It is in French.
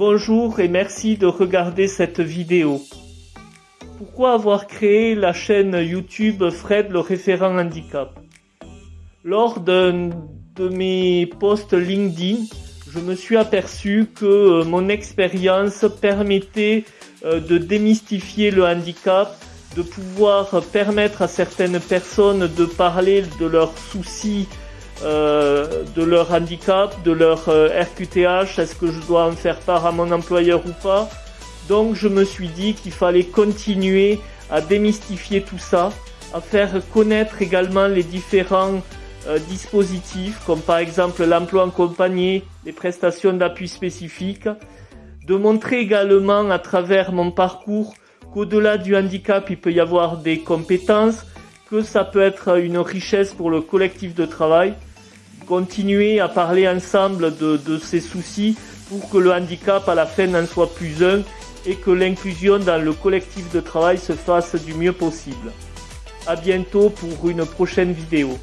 Bonjour et merci de regarder cette vidéo. Pourquoi avoir créé la chaîne YouTube Fred le référent handicap? Lors d'un de mes posts LinkedIn, je me suis aperçu que euh, mon expérience permettait euh, de démystifier le handicap, de pouvoir permettre à certaines personnes de parler de leurs soucis, euh, de leur handicap, de leur RQTH, est-ce que je dois en faire part à mon employeur ou pas? Donc je me suis dit qu'il fallait continuer à démystifier tout ça, à faire connaître également les différents euh, dispositifs comme par exemple l'emploi en compagnie, les prestations d'appui spécifiques, de montrer également à travers mon parcours qu'au-delà du handicap il peut y avoir des compétences, que ça peut être une richesse pour le collectif de travail, continuer à parler ensemble de, ces soucis pour que le handicap à la fin n'en soit plus un et que l'inclusion dans le collectif de travail se fasse du mieux possible. À bientôt pour une prochaine vidéo.